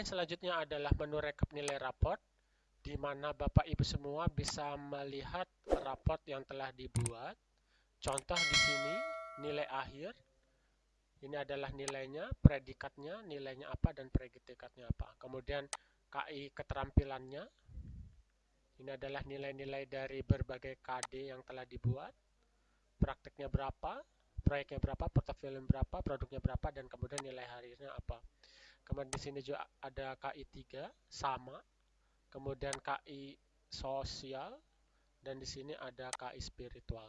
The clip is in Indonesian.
Yang selanjutnya adalah menu rekap nilai raport, di mana Bapak Ibu semua bisa melihat raport yang telah dibuat. Contoh di sini, nilai akhir. Ini adalah nilainya, predikatnya, nilainya apa, dan predikatnya apa. Kemudian KI keterampilannya. Ini adalah nilai-nilai dari berbagai KD yang telah dibuat. Prakteknya berapa, proyeknya berapa, portofolio berapa, produknya berapa, dan kemudian nilai harinya apa. Kemudian di sini juga ada KI 3 sama. Kemudian KI sosial dan di sini ada KI spiritual.